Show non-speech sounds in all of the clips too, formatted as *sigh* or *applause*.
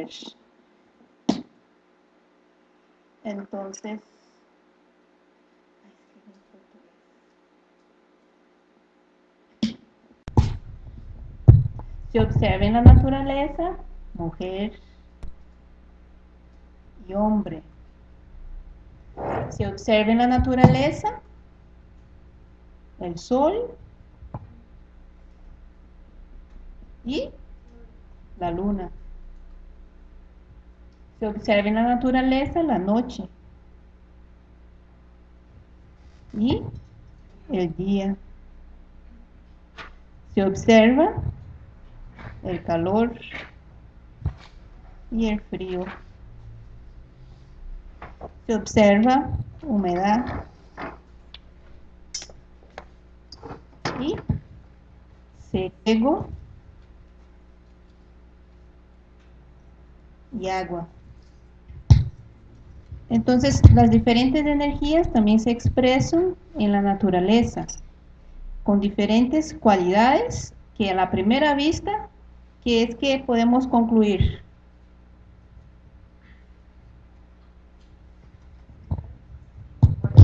ver. Entonces, se observa en la naturaleza mujer y hombre. Se observa en la naturaleza el sol y la luna. Se observa en la naturaleza la noche y el día. Se observa el calor y el frío. Se observa humedad y seco y agua. Entonces, las diferentes energías también se expresan en la naturaleza, con diferentes cualidades que a la primera vista, que es que podemos concluir.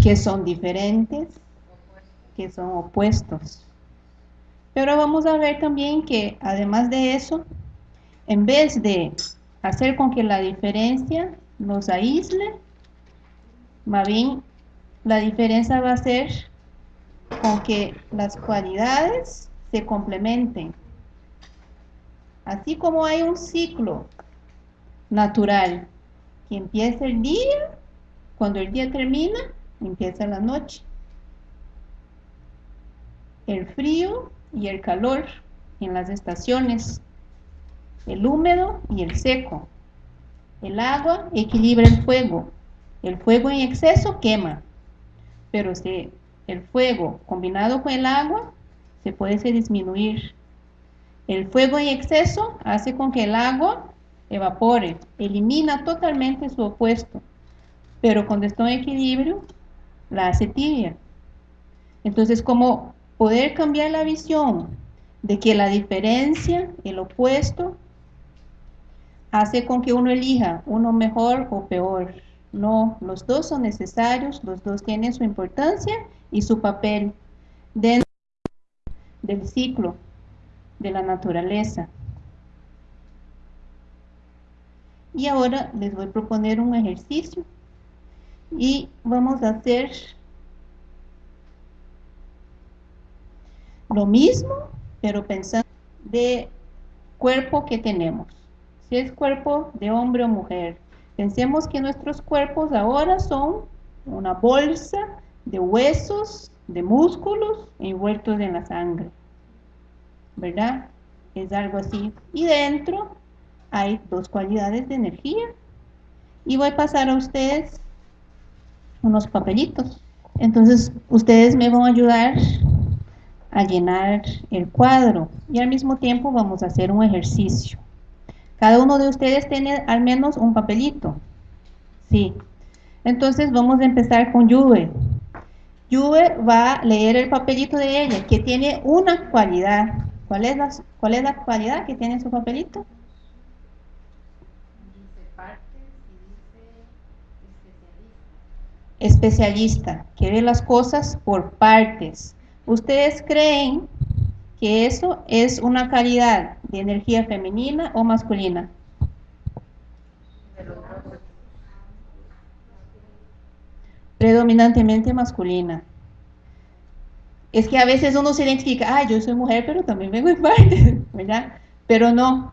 Que son diferentes, que son opuestos. Pero vamos a ver también que además de eso, en vez de hacer con que la diferencia nos aísle, más bien la diferencia va a ser con que las cualidades se complementen. Así como hay un ciclo natural que empieza el día, cuando el día termina, empieza la noche. El frío y el calor en las estaciones el húmedo y el seco. El agua equilibra el fuego. El fuego en exceso quema, pero si el fuego combinado con el agua se puede disminuir. El fuego en exceso hace con que el agua evapore, elimina totalmente su opuesto, pero cuando está en equilibrio la hace tibia. Entonces, como poder cambiar la visión de que la diferencia, el opuesto, hace con que uno elija uno mejor o peor. No, los dos son necesarios, los dos tienen su importancia y su papel dentro del ciclo de la naturaleza. Y ahora les voy a proponer un ejercicio y vamos a hacer lo mismo, pero pensando de cuerpo que tenemos si es cuerpo de hombre o mujer. Pensemos que nuestros cuerpos ahora son una bolsa de huesos, de músculos envueltos en la sangre. ¿Verdad? Es algo así. Y dentro hay dos cualidades de energía. Y voy a pasar a ustedes unos papelitos. Entonces, ustedes me van a ayudar a llenar el cuadro. Y al mismo tiempo vamos a hacer un ejercicio. Cada uno de ustedes tiene al menos un papelito. Sí. Entonces vamos a empezar con Juve. Juve va a leer el papelito de ella, que tiene una cualidad. ¿Cuál es la, es la cualidad que tiene su papelito? Especialista, que ve las cosas por partes. ¿Ustedes creen que eso es una calidad de energía femenina o masculina. Predominantemente masculina. Es que a veces uno se identifica, ah, yo soy mujer, pero también vengo en parte, *laughs* ¿verdad? Pero no.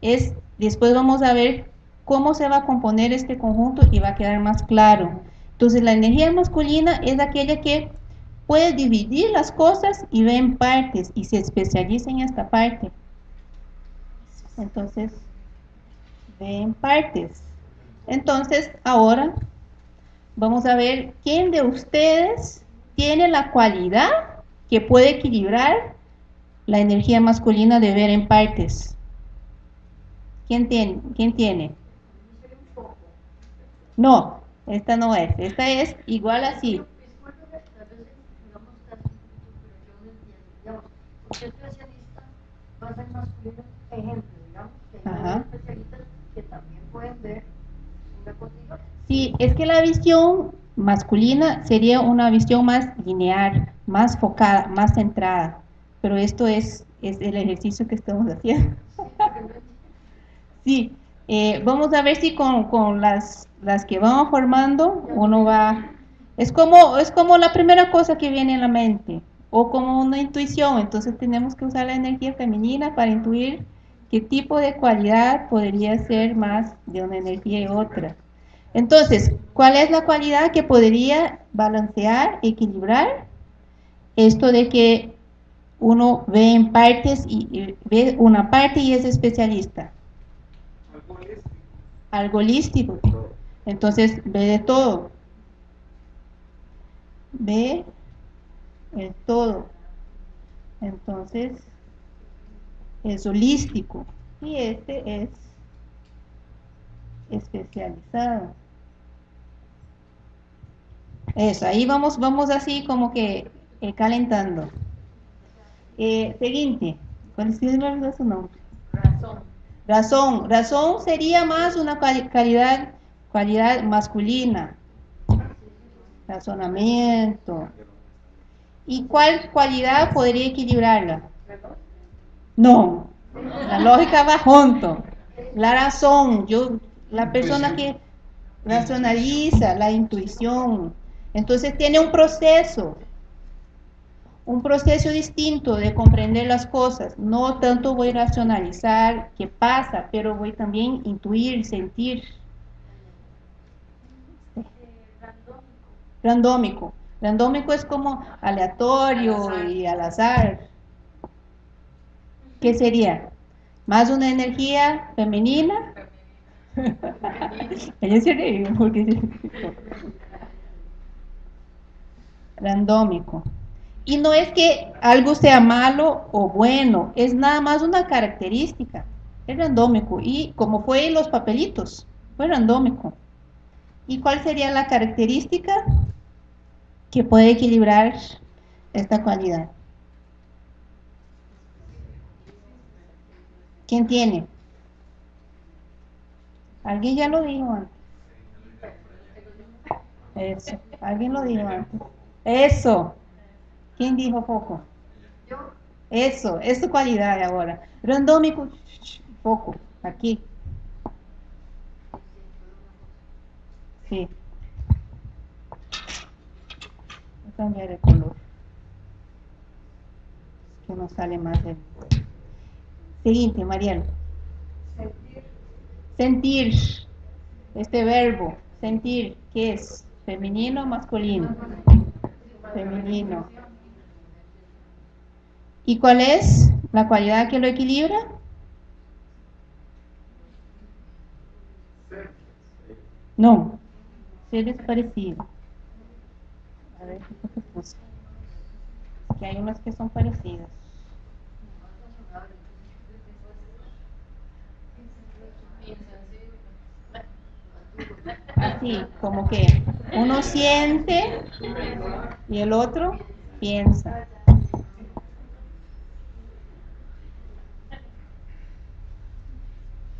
Es, después vamos a ver cómo se va a componer este conjunto y va a quedar más claro. Entonces, la energía masculina es aquella que puede dividir las cosas y ve en partes y se especializa en esta parte. Entonces, ve en partes. Entonces, ahora vamos a ver quién de ustedes tiene la cualidad que puede equilibrar la energía masculina de ver en partes. ¿Quién tiene? ¿Quién tiene? No, esta no es. Esta es igual así. Especialista va a ser masculino, ejemplo, digamos, que hay especialistas que Sí, es que la visión masculina sería una visión más lineal, más focada, más centrada, pero esto es, es el ejercicio que estamos haciendo. sí, eh, vamos a ver si con, con las, las que vamos formando uno va... Es como, es como la primera cosa que viene en la mente, o como una intuición, entonces tenemos que usar la energía femenina para intuir qué tipo de cualidad podría ser más de una energía y otra. Entonces, ¿cuál es la cualidad que podría balancear, equilibrar? Esto de que uno ve en partes y, ve una parte y es especialista. Algo holístico. Entonces, ve de todo. Ve el todo. Entonces, es holístico. Y este es especializado. Eso, ahí vamos, vamos así como que eh, calentando. Eh, siguiente, ¿cuál es su nombre? Razón. Razón. Razón sería más una calidad, cualidad masculina. Razonamiento. ¿Y cuál cualidad podría equilibrarla? No, la lógica va junto. La razón, yo, la persona que racionaliza, la intuición, entonces tiene un proceso, un proceso distinto de comprender las cosas. No tanto voy a racionalizar qué pasa, pero voy también a intuir, sentir. Randómico. Randómico es como aleatorio y al azar. ¿Qué sería? ¿Más una energía femenina? Ella *laughs* se porque randómico. Y no es que algo sea malo o bueno, es nada más una característica. Es randómico. Y como fue los papelitos, fue randómico. ¿Y cuál sería la característica que puede equilibrar esta cualidad? ¿Quién tiene? Alguien ya lo dijo antes. Eso, alguien lo dijo antes. Eso. ¿Quién dijo poco? Yo. Eso, es tu cualidad ahora. Randómico, poco, aquí. Sí. Voy a cambiar el color. Que no sale más de... Siguiente, Mariano. Sentir. Sentir. Este verbo, sentir, ¿qué es? ¿Femenino o masculino? femenino. ¿Y cuál es la cualidad que lo equilibra? No, ser es parecido. A ver qué puse. Que hay unas que son parecidas. Así, como que uno siente y el otro piensa.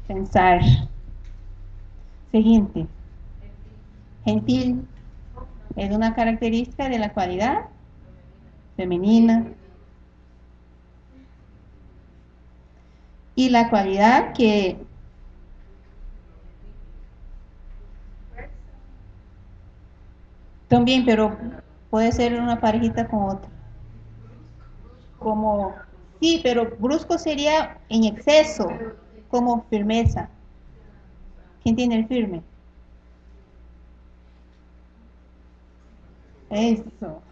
Pensar. Siguiente. Gentil. Es una característica de la cualidad femenina. Y la cualidad que También, pero puede ser una parejita con otra. Como, sí, pero brusco sería en exceso, como firmeza. ¿Quién tiene el firme? Eso.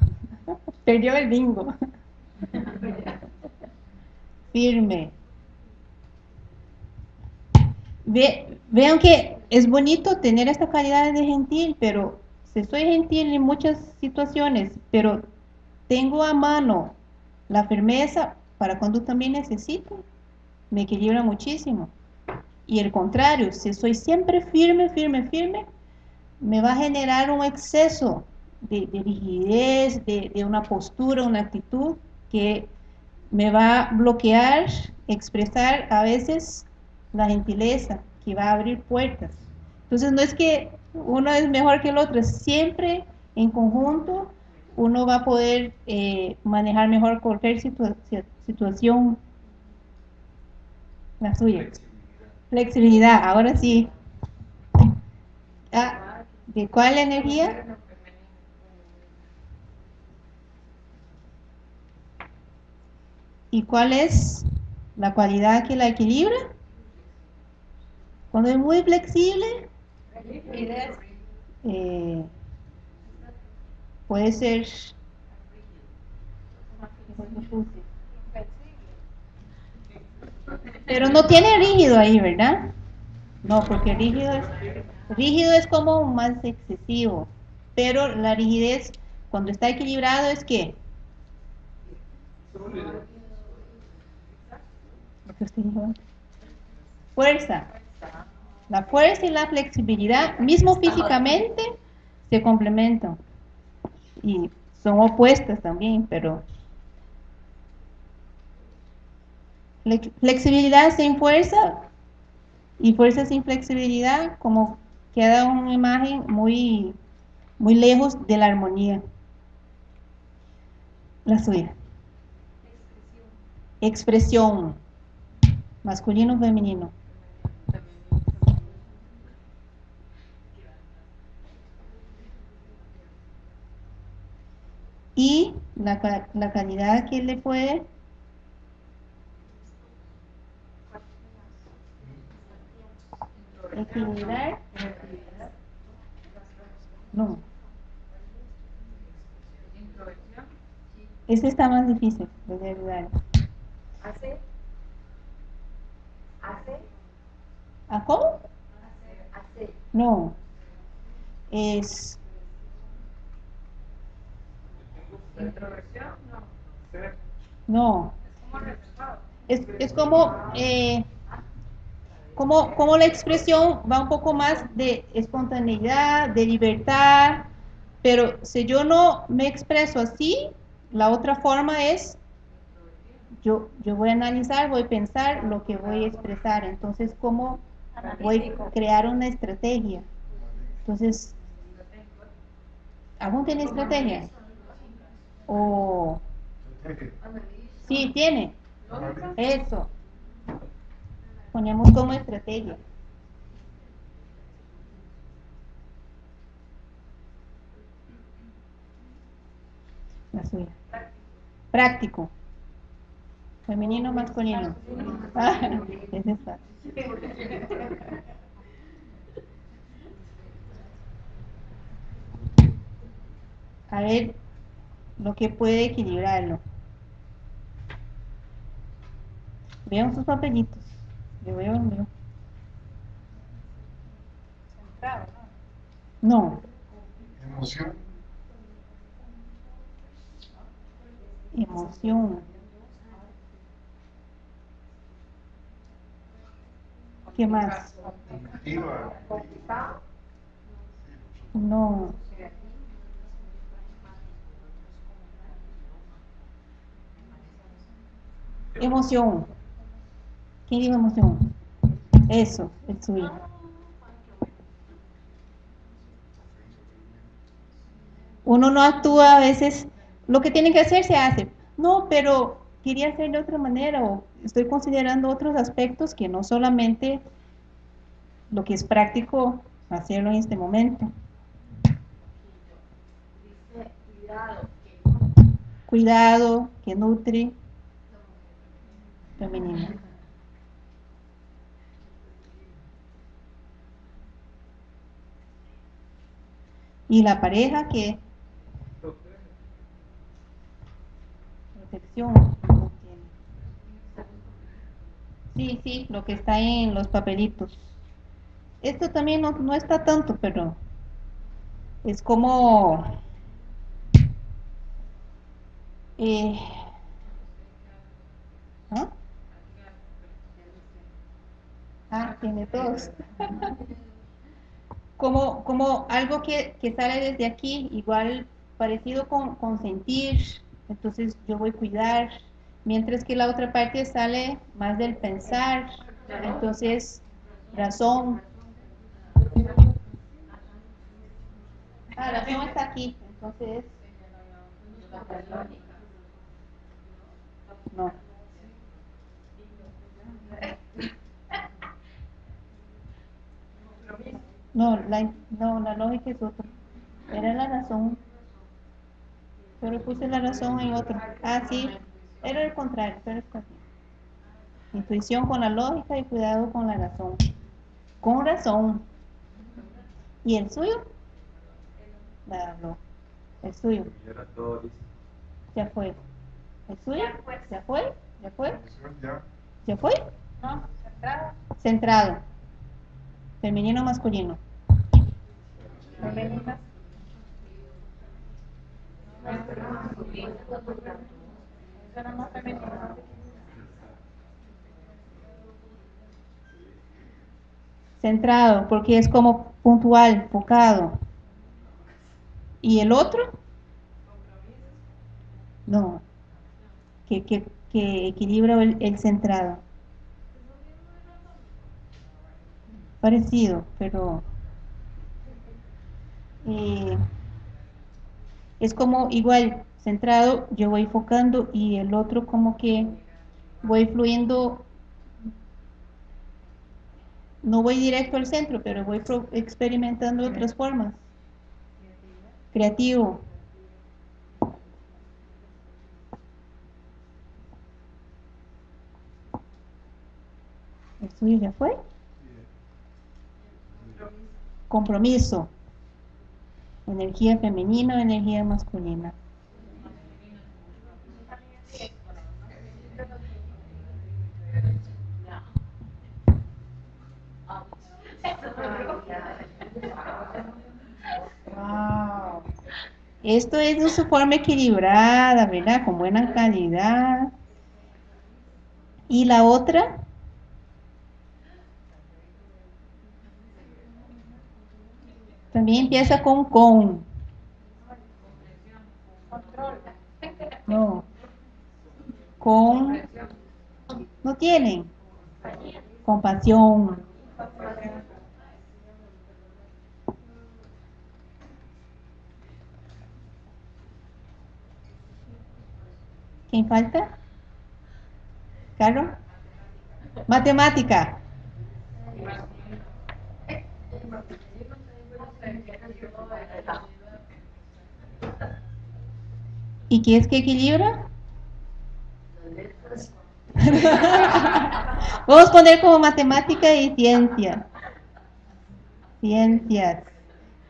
Perdió el bingo. firme. vean que es bonito tener esta calidad de gentil, pero soy gentil en muchas situaciones, pero tengo a mano la firmeza para cuando también necesito, me equilibra muchísimo. Y el contrario, si soy siempre firme, firme, firme, me va a generar un exceso de, rigidez, de, de, una postura, una actitud que me va a bloquear, expresar a veces la gentileza, que va a abrir puertas. Entonces no es que uno es mejor que el otro. Siempre en conjunto uno va a poder eh, manejar mejor cualquier situación. La suya. Flexibilidad, ahora sí. Ah, ¿De cuál energía? ¿Y cuál es la cualidad que la equilibra? Cuando es muy flexible, eh, puede ser pero no tiene rígido ahí, ¿verdad? No, porque rígido es, rígido es como más excesivo, pero la rigidez cuando está equilibrado es que fuerza. La fuerza y la flexibilidad, mismo físicamente, se complementan. Y son opuestas también, pero flexibilidad sin fuerza y fuerza sin flexibilidad, como queda una imagen muy, muy lejos de la armonía. La suya. Expresión. Masculino o femenino. Y la, la calidad que le puede equilibrar. No. Este está más difícil de ayudar. ¿Hace? ¿Hace? ¿A cómo? No. Es. No. Es, es como. Eh, como, como la expresión va un poco más de espontaneidad, de libertad, pero si yo no me expreso así, la otra forma es, yo, yo voy a analizar, voy a pensar lo que voy a expresar, entonces cómo voy a crear una estrategia. Entonces, ¿aún tiene estrategia? O... Sí, tiene. Eso ponemos como estrategia. La. Práctico. Femenino, masculino. Ah, *laughs* es esta. A ver lo que puede equilibrarlo. Vean sus papelitos. Yo veo el. No. Emoción. Emoción. ¿Qué más? No. Emoción. ¿Quién dijo emoción? Eso, el suyo. Uno no actúa a veces, lo que tiene que hacer se hace. No, pero quería hacer de otra manera o estoy considerando otros aspectos que no solamente lo que es práctico hacerlo en este momento. Cuidado, que nutre, femenino. Y la pareja que protección Sí, sí, lo que está en los papelitos. Esto también no, está tanto, pero es como eh, ¿ah? ah, tiene todos. *laughs* como, como algo que, sale desde aquí, igual parecido con sentir, entonces yo voy a cuidar, mientras que la otra parte sale más del pensar, entonces razón. Ah, razón está aquí, entonces no. No, la, no, la lógica es otra. Era la razón. Pero puse la razón en otro. Ah, sí. Era el contrario, pero está bien. Intuición con la lógica y cuidado con la razón. Con razón. ¿Y el suyo? La, no. El suyo. Ya fue. ¿El suyo? ¿Ya fue? ¿Ya fue? ¿Ya fue? No, centrado. Centrado. Femenino o masculino. Femenino. Centrado, porque es como puntual, enfocado. ¿Y el otro? No, que, que, que equilibra el, el centrado. Parecido, pero eh, es como igual centrado, yo voy enfocando y el otro como que voy fluyendo, no voy directo al centro, pero voy experimentando otras formas. Creativo. ¿El suyo ya fue? Compromiso. Energía femenina o energía masculina. Esto es de su forma equilibrada, ¿verdad? Con buena calidad. Y la otra, también empieza con con. No. Con. No tienen. Compasión. ¿Quién falta? ¿Carlos? Matemática. ¿Y qué es que equilibra? *laughs* Vamos a poner como matemática y ciencia. Ciencias.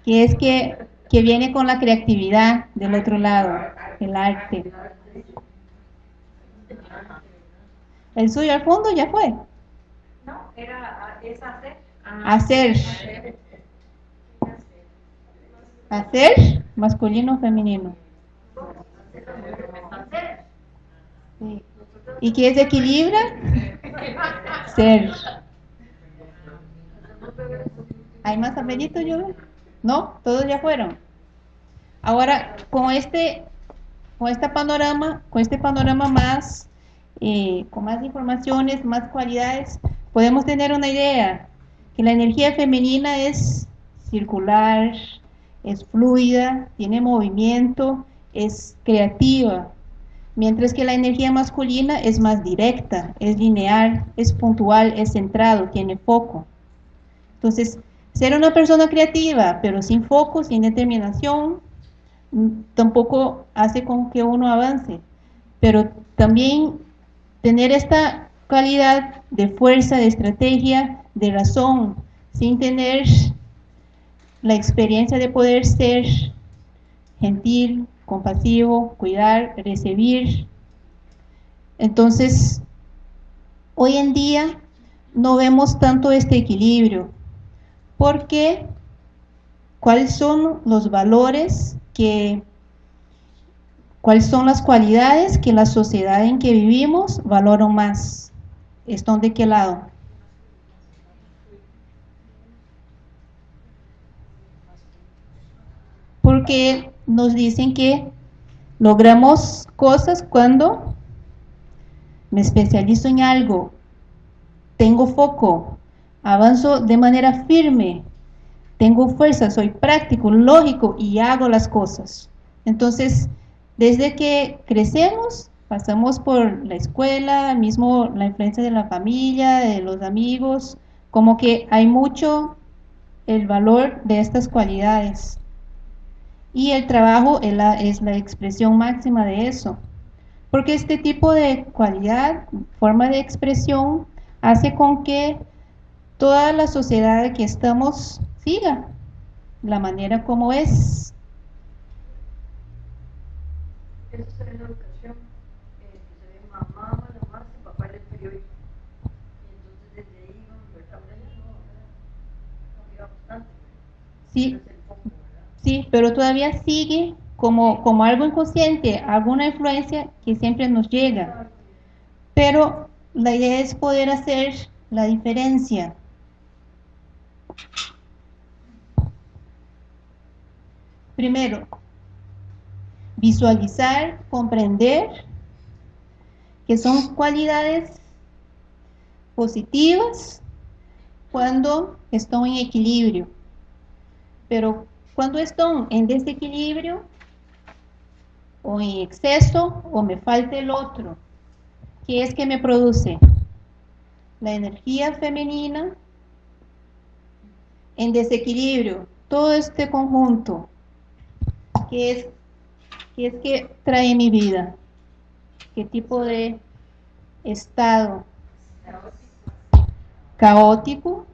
Que es que, que viene con la creatividad del otro lado, el arte. El suyo al fondo ya fue. No, era es hacer. Hacer. Hacer, masculino o femenino. Sí. ¿Y qué es equilibra? Ser. ¿Hay más apellidos, yo? ¿No? ¿Todos ya fueron? Ahora, con este, con este panorama, con este panorama más eh, con más informaciones, más cualidades, podemos tener una idea que la energía femenina es circular, es fluida, tiene movimiento, es creativa, mientras que la energía masculina es más directa, es lineal, es puntual, es centrado, tiene foco. Entonces, ser una persona creativa, pero sin foco, sin determinación, tampoco hace con que uno avance. Pero también tener esta calidad de fuerza, de estrategia, de razón, sin tener la experiencia de poder ser gentil, compasivo, cuidar, recibir. Entonces, hoy en día no vemos tanto este equilibrio, porque cuáles son los valores que ¿Cuáles son las cualidades que la sociedad en que vivimos valora más? ¿Están de qué lado? Porque nos dicen que logramos cosas cuando me especializo en algo, tengo foco, avanzo de manera firme, tengo fuerza, soy práctico, lógico y hago las cosas. Entonces, desde que crecemos, pasamos por la escuela, mismo la influencia de la familia, de los amigos, como que hay mucho el valor de estas cualidades. Y el trabajo es la, es la expresión máxima de eso. Porque este tipo de cualidad, forma de expresión, hace con que toda la sociedad que estamos siga la manera como es. Eso se ve en la educación, eh, que se ve mamá, mamá, y papá en el periódico. Y entonces desde ahí, ¿verdad? Ahora ya no, ¿verdad? Ha cambiado bastante. Sí, sí, pero todavía sigue como, como algo inconsciente, alguna influencia que siempre nos llega. Pero la idea es poder hacer la diferencia. Primero, visualizar, comprender que son cualidades positivas cuando están en equilibrio. Pero cuando están en desequilibrio o en exceso o me falta el otro, ¿qué es que me produce? La energía femenina en desequilibrio, todo este conjunto, ¿qué es, qué es que trae mi vida? ¿Qué tipo de estado? Caótico,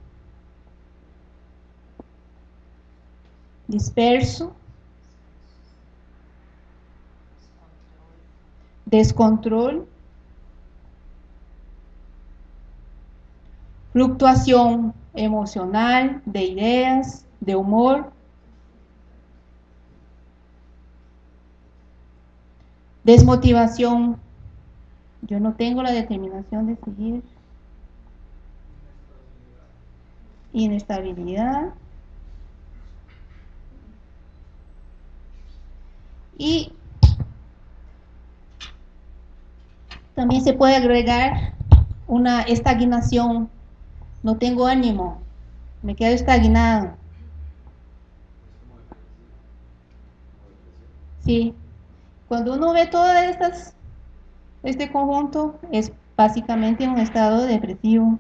disperso, descontrol, fluctuación emocional, de ideas, de humor, desmotivación, yo no tengo la determinación de seguir, inestabilidad, y también se puede agregar una estagnación. No tengo ánimo, me quedo estagnado. Sí, cuando uno ve todas estas, este conjunto, es básicamente un estado depresivo.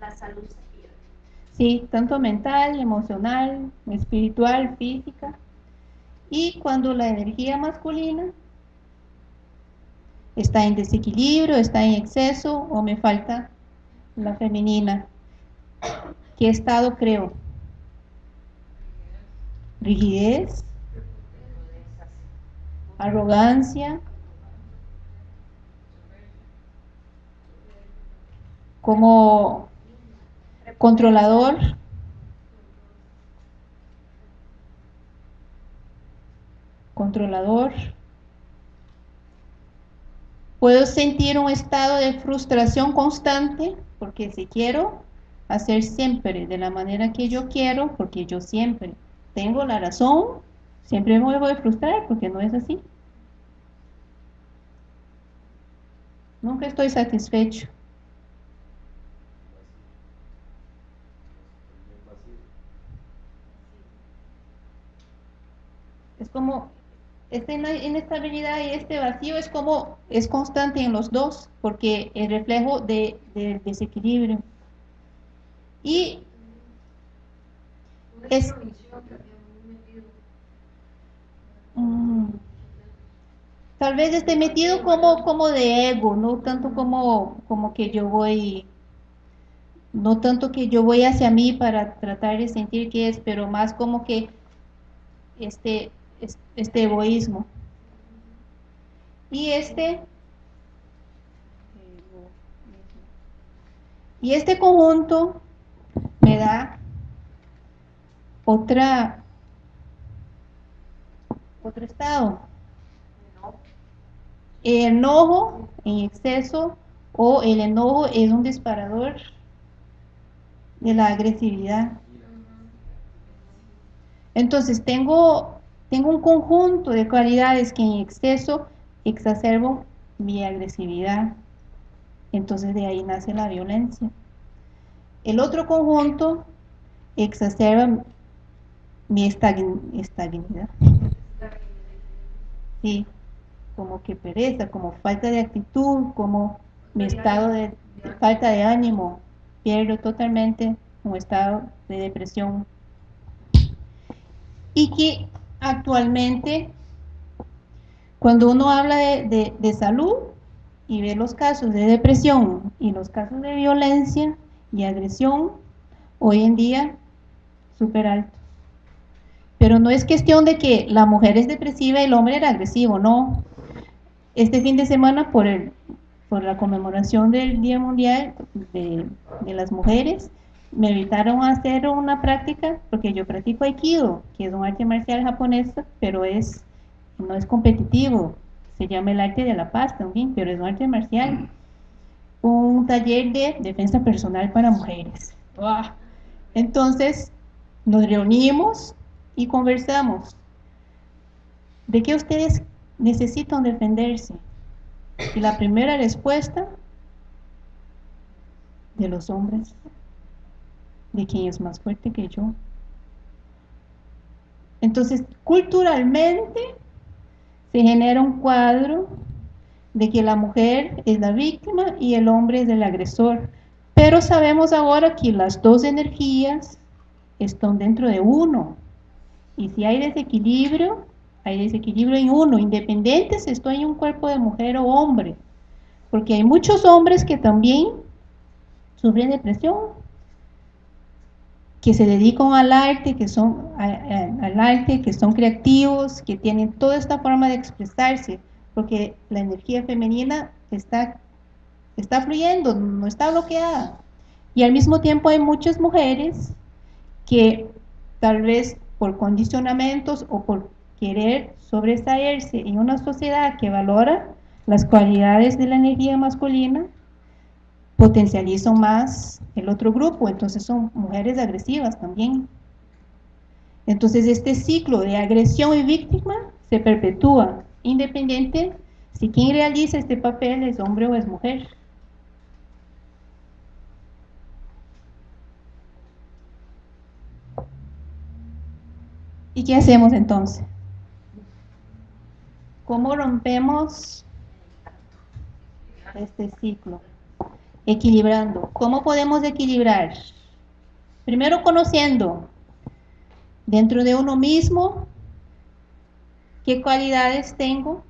La salud. Se pierde. Sí, tanto mental, emocional, espiritual, física. Y cuando la energía masculina está en desequilibrio, está en exceso o me falta la femenina. ¿Qué estado creo? Rigidez, arrogancia, como controlador, controlador. Puedo sentir un estado de frustración constante porque si quiero hacer siempre de la manera que yo quiero, porque yo siempre tengo la razón, siempre me voy a frustrar porque no es así. Nunca estoy satisfecho. Es como esta inestabilidad y este vacío es como es constante en los dos porque el reflejo de, del desequilibrio y Es- intromisión también muy metido. Mm, tal vez esté metido como como de ego no tanto como como que yo voy no tanto que yo voy hacia mí para tratar de sentir que es pero más como que este es- este egoísmo. Y este y este conjunto me da otra otro estado el enojo en exceso o el enojo es un disparador de la agresividad entonces tengo tengo un conjunto de cualidades que en exceso exacerbo mi agresividad Entonces de ahí nace la violencia. El otro conjunto exacerba mi estabilidad. Sí, como que pereza, como falta de actitud, como mi estado de, falta de ánimo, pierdo totalmente un estado de depresión. Y que actualmente, cuando uno habla de, de salud y ve los casos de depresión y los casos de violencia y agresión, hoy en día súper alto. Pero no es cuestión de que la mujer es depresiva y el hombre era agresivo, no. Este fin de semana, por, el, por la conmemoración del Día Mundial de, las Mujeres, me invitaron a hacer una práctica, porque yo practico Aikido, que es un arte marcial japonés, pero es no es competitivo, se llama el arte de la paz también, pero es un arte marcial. Un taller de defensa personal para mujeres. Entonces, nos reunimos y conversamos. ¿De qué ustedes necesitan defenderse? Y la primera respuesta, de los hombres, de quién es más fuerte que yo. Entonces, culturalmente se genera un cuadro de que la mujer es la víctima y el hombre es el agresor. Pero sabemos ahora que las dos energías están dentro de uno. Y si hay desequilibrio, hay desequilibrio en uno, independiente si estoy en un cuerpo de mujer o hombre. Porque hay muchos hombres que también sufren depresión, que se dedican al arte, que son al arte, que son creativos, que tienen toda esta forma de expresarse, porque la energía femenina está, está fluyendo, no está bloqueada. Y al mismo tiempo hay muchas mujeres que tal vez por condicionamientos o por querer sobresaerse en una sociedad que valora las cualidades de la energía masculina, potencializan más el otro grupo, entonces son mujeres agresivas también. Entonces este ciclo de agresión y víctima se perpetúa, independiente si quien realiza este papel es hombre o es mujer. ¿Y qué hacemos entonces? ¿Cómo rompemos este ciclo? Equilibrando. ¿Cómo podemos equilibrar? Primero conociendo dentro de uno mismo qué cualidades tengo,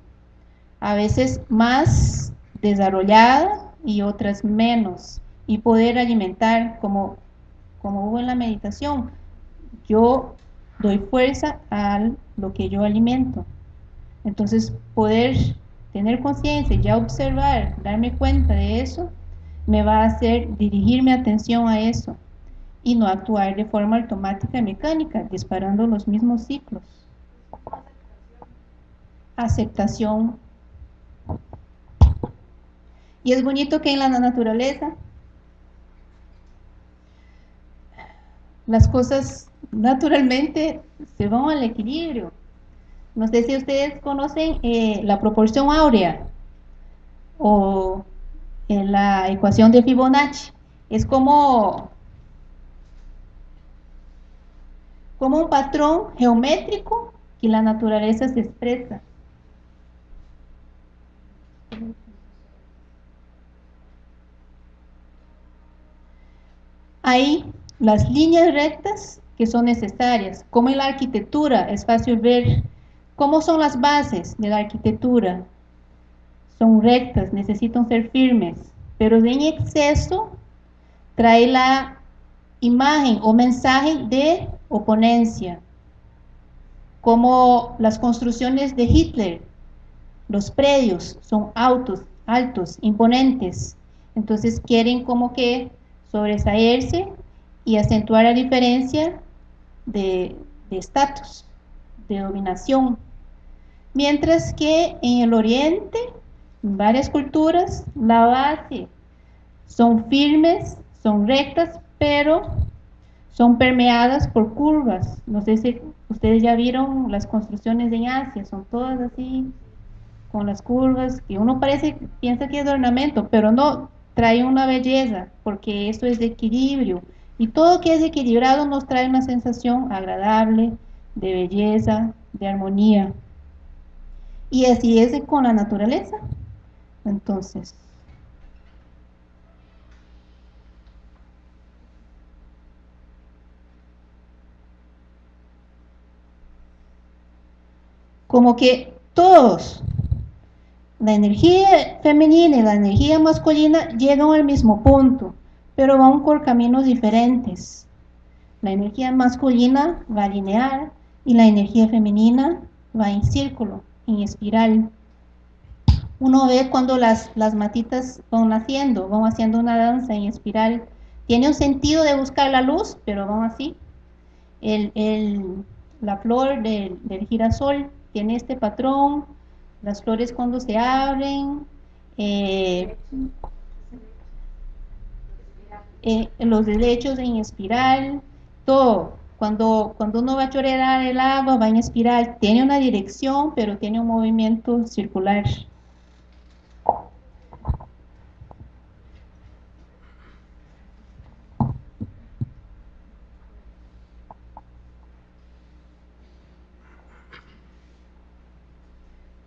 a veces más desarrollada y otras menos, y poder alimentar como, como hubo en la meditación. Yo doy fuerza a lo que yo alimento. Entonces, poder tener conciencia, ya observar, darme cuenta de eso, me va a hacer dirigir mi atención a eso y no actuar de forma automática y mecánica, disparando los mismos ciclos. Aceptación. Y es bonito que en la naturaleza las cosas naturalmente se van al equilibrio. No sé si ustedes conocen eh, la proporción áurea o la ecuación de Fibonacci. Es como, como un patrón geométrico que la naturaleza se expresa. Ahí las líneas rectas que son necesarias, como en la arquitectura es fácil ver cómo son las bases de la arquitectura. Son rectas, necesitan ser firmes, pero en exceso trae la imagen o mensaje de oponencia, como las construcciones de Hitler. Los predios son altos, altos, imponentes, entonces quieren como que sobresaerse y acentuar la diferencia de estatus, de, dominación. Mientras que en el oriente, en varias culturas, la base son firmes, son rectas, pero son permeadas por curvas. No sé si ustedes ya vieron las construcciones en Asia, son todas así, con las curvas, que uno parece, piensa que es ornamento, pero no, trae una belleza, porque esto es de equilibrio. Y todo que es equilibrado nos trae una sensación agradable, de belleza, de armonía. Y así es con la naturaleza. Entonces, como que todos, la energía femenina y la energía masculina llegan al mismo punto, pero van por caminos diferentes. La energía masculina va lineal y la energía femenina va en círculo, en espiral. Uno ve cuando las, las matitas van naciendo, van haciendo una danza en espiral. Tiene un sentido de buscar la luz, pero van así. El, la flor del, girasol tiene este patrón, las flores cuando se abren, eh, eh, los derechos en espiral, todo. Cuando, cuando uno va a chorear el agua, va en espiral, tiene una dirección, pero tiene un movimiento circular.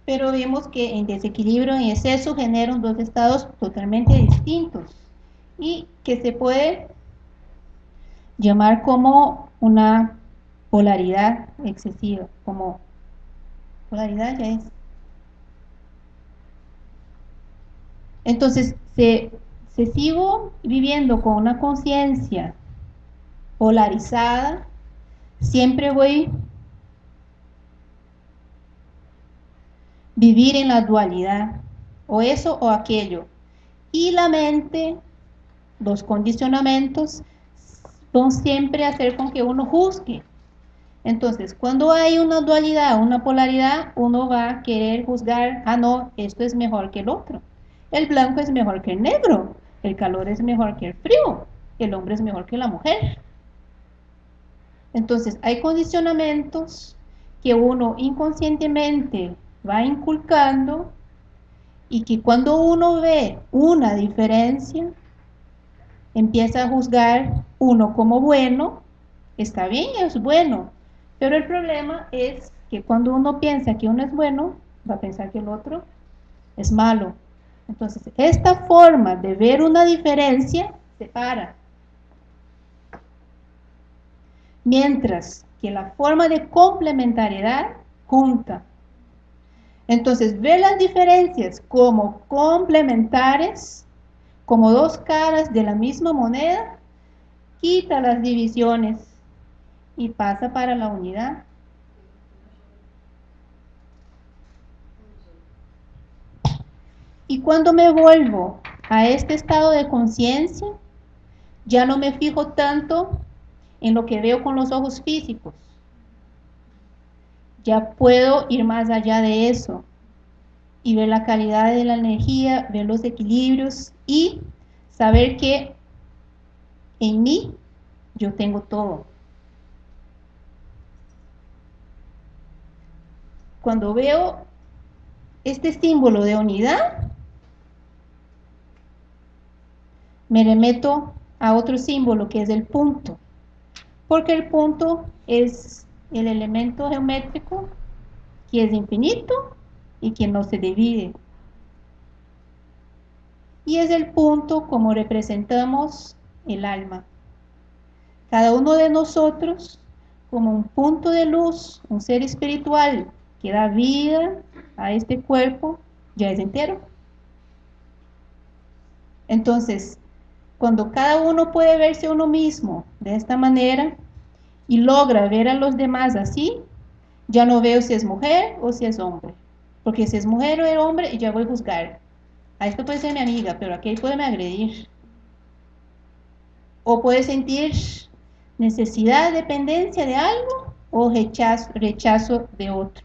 pero vemos que en desequilibrio, en exceso, generan dos estados totalmente distintos y que se puede llamar como una polaridad excesiva, como polaridad ya es. Entonces, se, sigo viviendo con una conciencia polarizada, siempre voy vivir en la dualidad, o eso o aquello. Y la mente, los condicionamientos, son siempre hacer con que uno juzgue. Entonces, cuando hay una dualidad, una polaridad, uno va a querer juzgar, ah, no, esto es mejor que el otro. El blanco es mejor que el negro, el calor es mejor que el frío, el hombre es mejor que la mujer. Entonces, hay condicionamientos que uno inconscientemente va inculcando y que cuando uno ve una diferencia, empieza a juzgar uno como bueno, está bien, es bueno, pero el problema es que cuando uno piensa que uno es bueno, va a pensar que el otro es malo. Entonces, esta forma de ver una diferencia separa. Mientras que la forma de complementariedad junta. Entonces, ver las diferencias como complementares, como dos caras de la misma moneda, quita las divisiones y pasa para la unidad. Y cuando me vuelvo a este estado de conciencia, ya no me fijo tanto en lo que veo con los ojos físicos, ya puedo ir más allá de eso y ver la calidad de la energía, ver los equilibrios y saber que en mí yo tengo todo. Cuando veo este símbolo de unidad, me remeto a otro símbolo que es el punto, porque el punto es el elemento geométrico que es infinito y que no se divide. Y es el punto como representamos el alma. Cada uno de nosotros como un punto de luz, un ser espiritual que da vida a este cuerpo, ya es entero. Entonces, cuando cada uno puede verse uno mismo de esta manera, y logra ver a los demás así, ya no veo si es mujer o si es hombre. Porque si es mujer o es hombre, ya voy a juzgar. A esto puede ser mi amiga, pero aquí puede me agredir. O puede sentir necesidad, dependencia de algo o rechazo, rechazo de otro.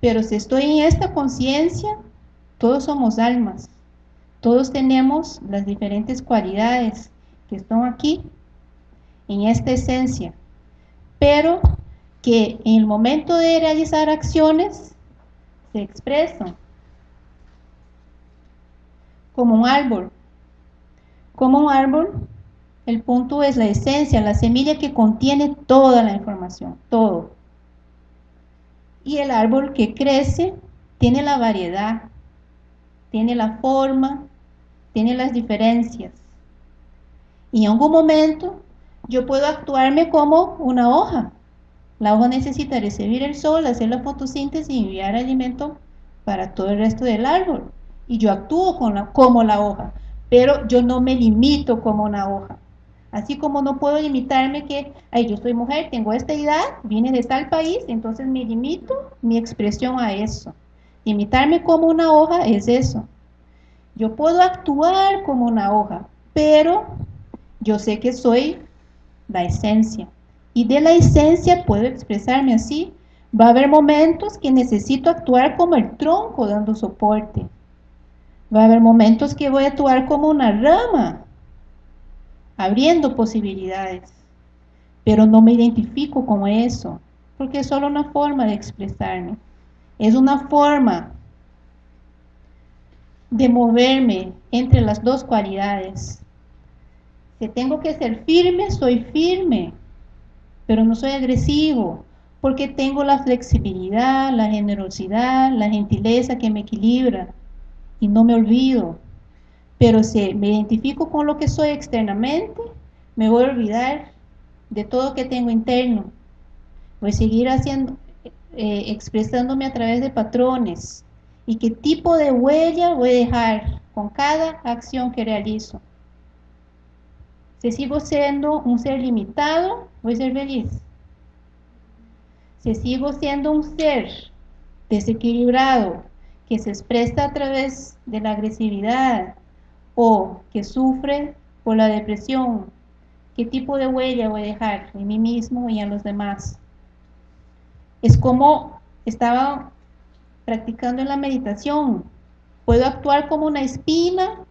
Pero si estoy en esta conciencia, todos somos almas. Todos tenemos las diferentes cualidades que están aquí en esta esencia, pero que en el momento de realizar acciones se expresan. Como un árbol. Como un árbol, el punto es la esencia, la semilla que contiene toda la información, todo. Y el árbol que crece tiene la variedad, tiene la forma, tiene las diferencias. Y en algún momento yo puedo actuarme como una hoja. La hoja necesita recibir el sol, hacer la fotosíntesis y enviar alimento para todo el resto del árbol. Y yo actúo como la hoja, pero yo no me limito como una hoja. Así como no puedo limitarme que, ay, yo soy mujer, tengo esta edad, vine de tal país, entonces me limito mi expresión a eso. Limitarme como una hoja es eso. Yo puedo actuar como una hoja, pero yo sé que soy la esencia. Y de la esencia puedo expresarme así. Va a haber momentos que necesito actuar como el tronco dando soporte. Va a haber momentos que voy a actuar como una rama, abriendo posibilidades. Pero no me identifico como eso, porque es solo una forma de expresarme. Es una forma de moverme entre las dos cualidades. Si tengo que ser firme, soy firme, pero no soy agresivo, porque tengo la flexibilidad, la generosidad, la gentileza que me equilibra y no me olvido. Pero si me identifico con lo que soy externamente, me voy a olvidar de todo que tengo interno. Voy a seguir haciendo, eh, expresándome a través de patrones, y qué tipo de huella voy a dejar con cada acción que realizo. Si sigo siendo un ser limitado, voy a ser feliz. Si sigo siendo un ser desequilibrado, que se expresa a través de la agresividad o que sufre por la depresión, ¿qué tipo de huella voy a dejar en mí mismo y en los demás? Es como estaba practicando en la meditación. Puedo actuar como una espina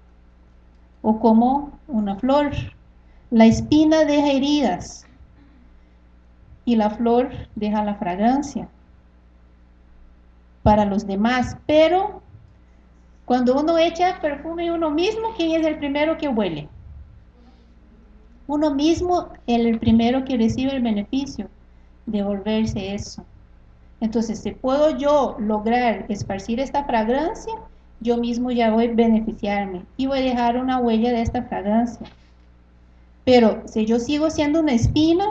o como una flor. La espina deja heridas y la flor deja la fragancia para los demás. Pero cuando uno echa perfume uno mismo, ¿quién es el primero que huele? Uno mismo es el primero que recibe el beneficio de volverse eso. Entonces, si puedo yo lograr esparcir esta fragancia, yo mismo ya voy a beneficiarme y voy a dejar una huella de esta fragancia. Pero si yo sigo siendo una espina,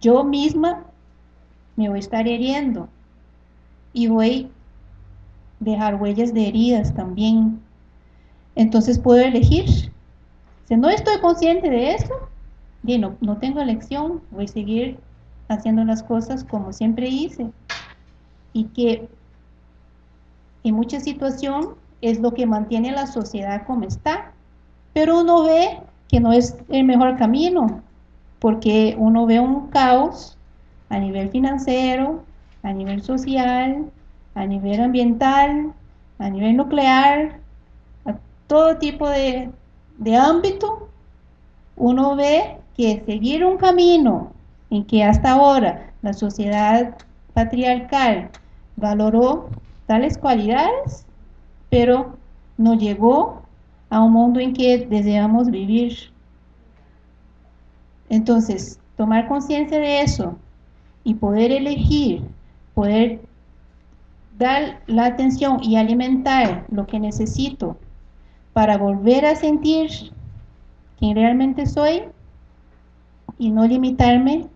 yo misma me voy a estar heriendo y voy a dejar huellas de heridas también. Entonces puedo elegir. Si no estoy consciente de eso, no, no tengo elección, voy a seguir haciendo las cosas como siempre hice y que en mucha situación es lo que mantiene la sociedad como está. Pero uno ve que no es el mejor camino, porque uno ve un caos a nivel financiero, a nivel social, a nivel ambiental, a nivel nuclear, a todo tipo de, de ámbito, uno ve que seguir un camino en que hasta ahora la sociedad patriarcal valoró tales cualidades, pero no llegó a un mundo en que deseamos vivir. Entonces, tomar conciencia de eso y poder elegir, poder dar la atención y alimentar lo que necesito para volver a sentir quién realmente soy y no limitarme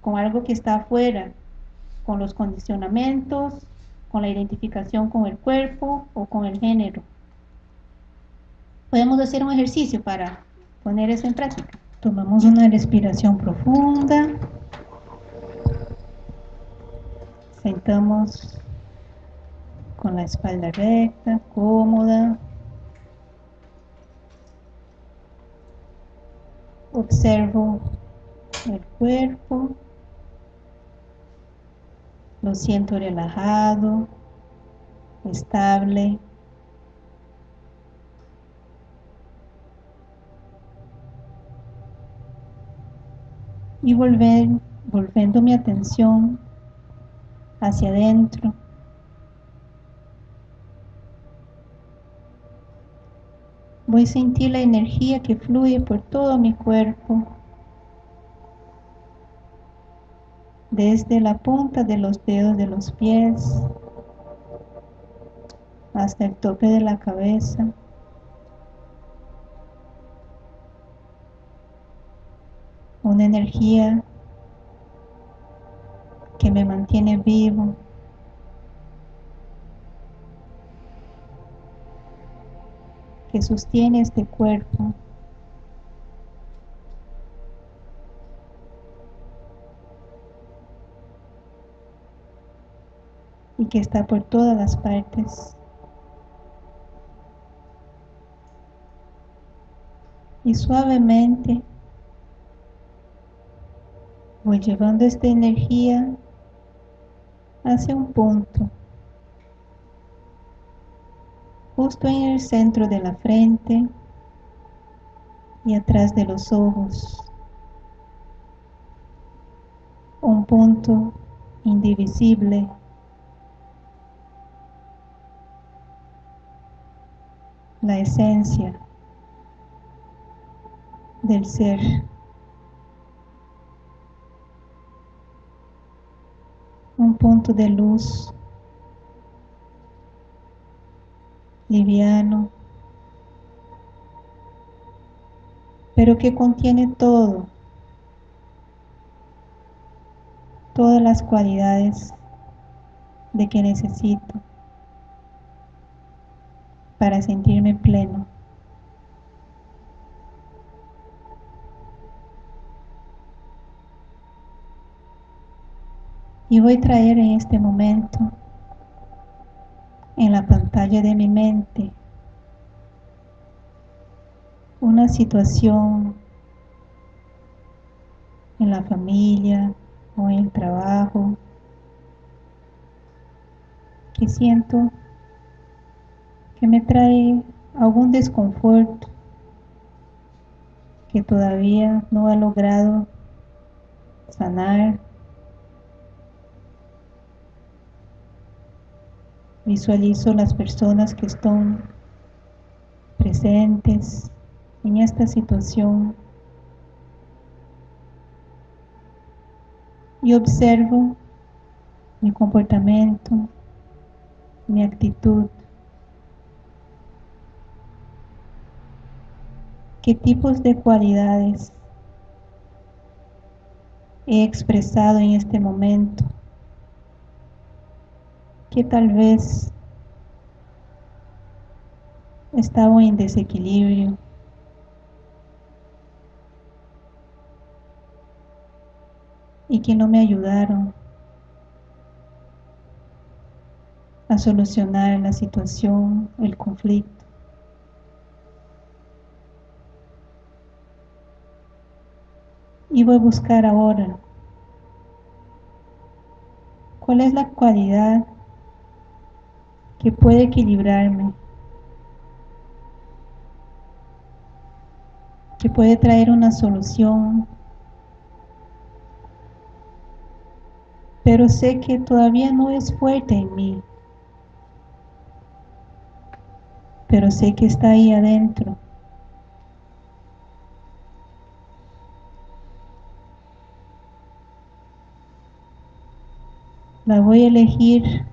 con algo que está afuera, con los condicionamientos, con la identificación con el cuerpo o con el género. Podemos hacer un ejercicio para poner eso en práctica. Tomamos una respiración profunda. Sentamos con la espalda recta, cómoda. Observo el cuerpo. Lo siento relajado, estable. y volver, volviendo mi atención hacia adentro. Voy a sentir la energía que fluye por todo mi cuerpo, desde la punta de los dedos de los pies hasta el tope de la cabeza. Una energía que me mantiene vivo. que sostiene este cuerpo. y que está por todas las partes. Y suavemente voy llevando esta energía hacia un punto justo en el centro de la frente y atrás de los ojos. Un punto indivisible. La esencia del ser. Un punto de luz liviano, pero que contiene todo, todas las cualidades de que necesito para sentirme pleno. Y voy a traer en este momento en la pantalla de mi mente una situación en la familia o en el trabajo que siento que me trae algún desconforto que todavía no ha logrado sanar Visualizo las personas que están presentes en esta situación y observo mi comportamiento, mi actitud, qué tipos de cualidades he expresado en este momento que tal vez estaba en desequilibrio. y que no me ayudaron a solucionar la situación, el conflicto. Y voy a buscar ahora cuál es la cualidad que puede equilibrarme, que puede traer una solución, pero sé que todavía no es fuerte en mí, pero sé que está ahí adentro. La voy a elegir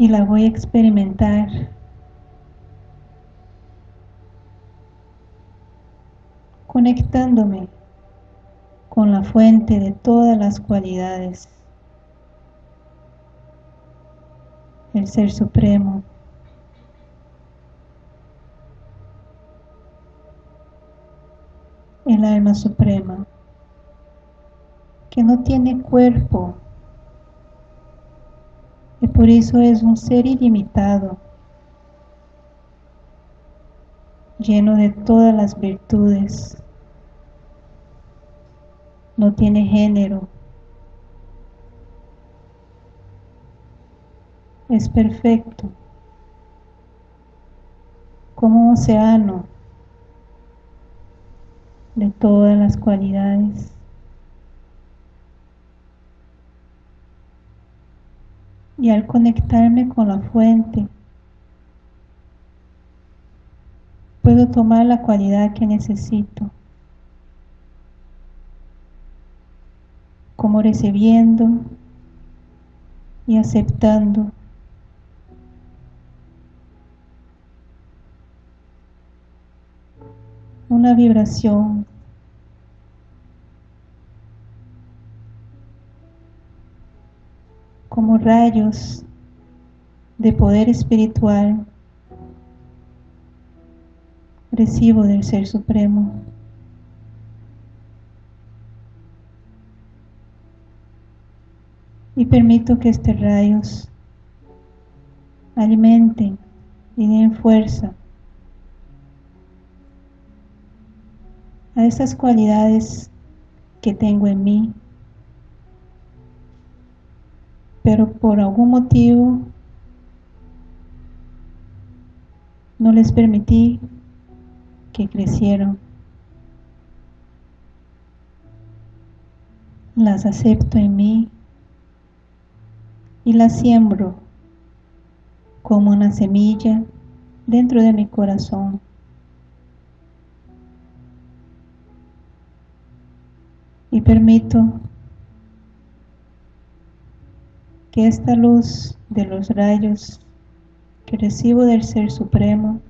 y la voy a experimentar. Conectándome con la fuente de todas las cualidades, el Ser Supremo. el alma suprema, que no tiene cuerpo, y por eso es un ser ilimitado, lleno de todas las virtudes. No tiene género. Es perfecto, como un océano de todas las cualidades. Y al conectarme con la fuente, puedo tomar la cualidad que necesito, como recibiendo y aceptando. Una vibración como rayos de poder espiritual recibo del Ser Supremo. Y permito que estos rayos alimenten y den fuerza a esas cualidades que tengo en mí, pero por algún motivo no les permití que crecieron. Las acepto en mí y las siembro como una semilla dentro de mi corazón. Y permito que esta luz de los rayos que recibo del Ser Supremo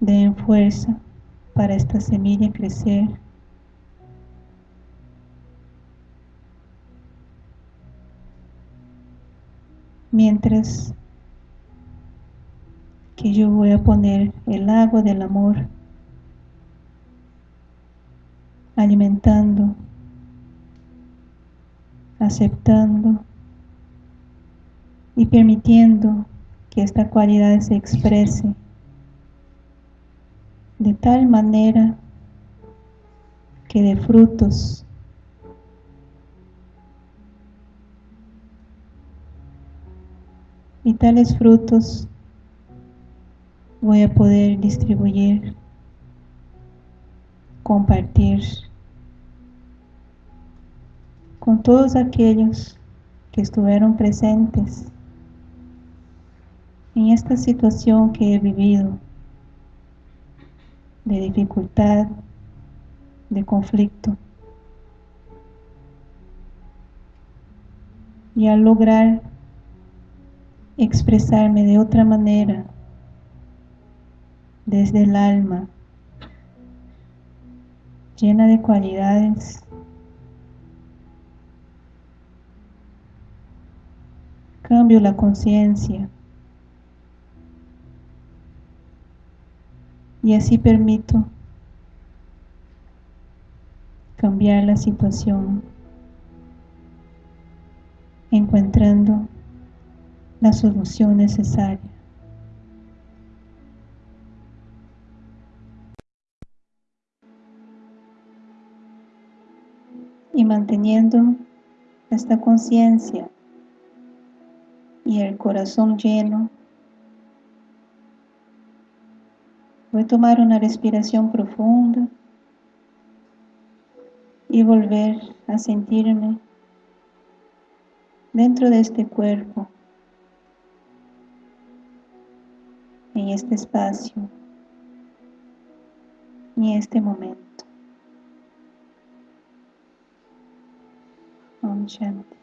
den fuerza para esta semilla crecer. Mientras que yo voy a poner el agua del amor alimentando, aceptando y permitiendo que esta cualidad se exprese de tal manera que de frutos. Y tales frutos voy a poder distribuir, compartir con todos aquellos que estuvieron presentes en esta situación que he vivido de dificultad, de conflicto. Y al lograr expresarme de otra manera, desde el alma, llena de cualidades, cambio la conciencia y así permito cambiar la situación encontrando la solución necesaria. Y manteniendo esta conciencia y el corazón lleno Voy a tomar una respiración profunda y volver a sentirme dentro de este cuerpo, en este espacio en este momento. Om Shanti.